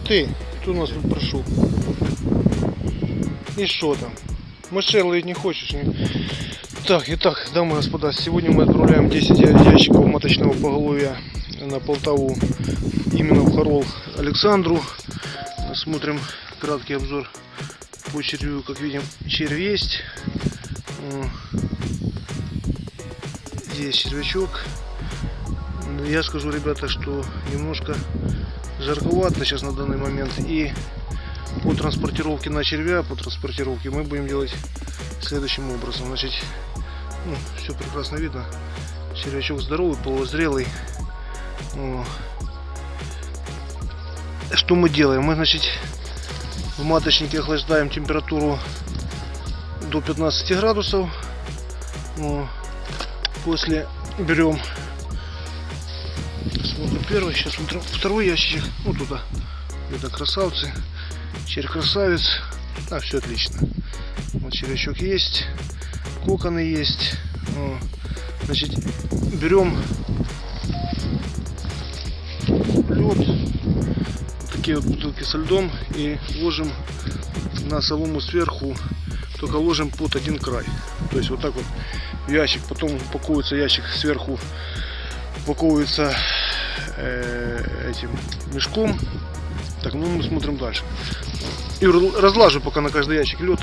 Ты, кто у нас тут прошел? И что там? Мышей не хочешь? Не? Так, итак, дамы и господа, сегодня мы отправляем 10 я- ящиков маточного поголовья на Полтаву, именно в Хорол Александру. Смотрим краткий обзор по червю, как видим, червь есть. Здесь червячок. Я скажу, ребята, что немножко жарковато сейчас на данный момент. И по транспортировке на червя, по транспортировке мы будем делать следующим образом. Значит, ну, все прекрасно видно. Червячок здоровый, полузрелый. Что мы делаем? Мы, значит, в маточнике охлаждаем температуру до 15 градусов. После берем смотрим первый, сейчас смотрим второй ящичек. Ну туда. Это красавцы. Червь красавец. А, все отлично. Вот червячок есть. Коконы есть. О. Значит, берем лед. Такие вот бутылки со льдом и ложим на солому сверху. Только ложим под один край. То есть вот так вот ящик. Потом упаковывается ящик сверху. Упаковывается э, этим мешком. Так, ну мы смотрим дальше. И разлажу пока на каждый ящик лед.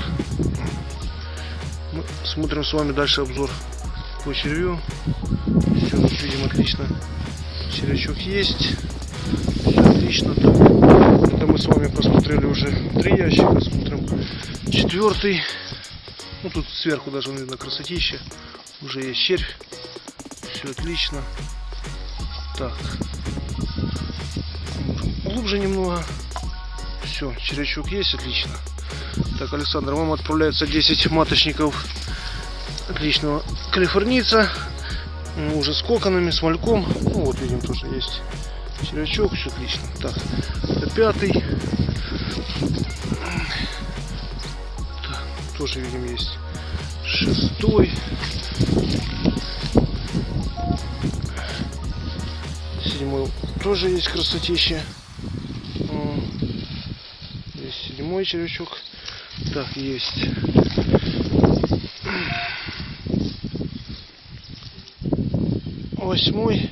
Мы смотрим с вами дальше обзор по червю. Все, видим отлично. Червячок есть. Всё отлично. Это мы с вами посмотрели уже три ящика. Смотрим четвертый. Ну тут сверху даже видно красотища. Уже есть червь. Все отлично. Так. Глубже немного. Все, червячок есть, отлично. Так, Александр, вам отправляется 10 маточников отличного калифорнийца. Уже с коконами, с мальком. Ну вот видим тоже есть червячок, все отлично. Так, это пятый. Так, тоже видим есть шестой. Седьмой тоже есть красотища. Седьмой червячок. Так, есть. Восьмой.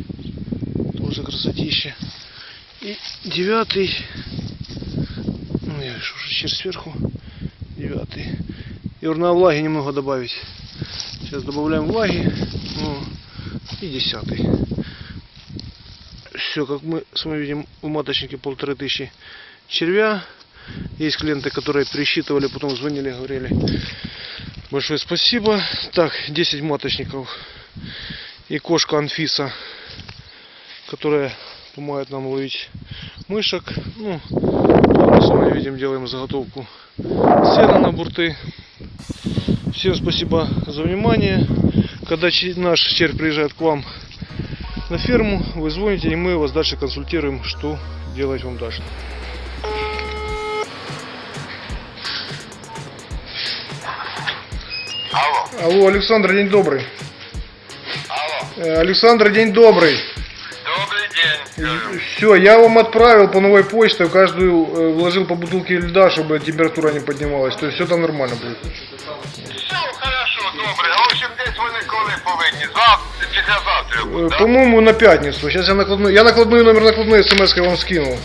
Тоже красотища. И девятый. Ну, я вижу уже червь сверху. Девятый. И на влаги немного добавить. Сейчас добавляем влаги. Ну, и десятый. Все, как мы с вами видим, в маточнике полторы тысячи червя. Есть клиенты, которые пересчитывали, потом звонили, говорили. Большое спасибо. Так, 10 маточников. И кошка Анфиса, которая помогает нам ловить мышек. Ну, мы видим, делаем заготовку сена на бурты. Всем спасибо за внимание. Когда наш червь приезжает к вам на ферму, вы звоните, и мы вас дальше консультируем, что делать вам дальше. Алло, Алло, Александр, день добрый. алло. Э, Александр, день добрый. Добрый день. говорю. Все, я вам отправил по новой почте, в каждую э, вложил по бутылке льда, чтобы температура не поднималась. То есть все там нормально будет. Все хорошо, добре. В общем, десь вони коли повинні. Завтра, післязавтра Э? По-моему, на пятницу. Сейчас я накладную, я накладную номер накладной смс вам скинул.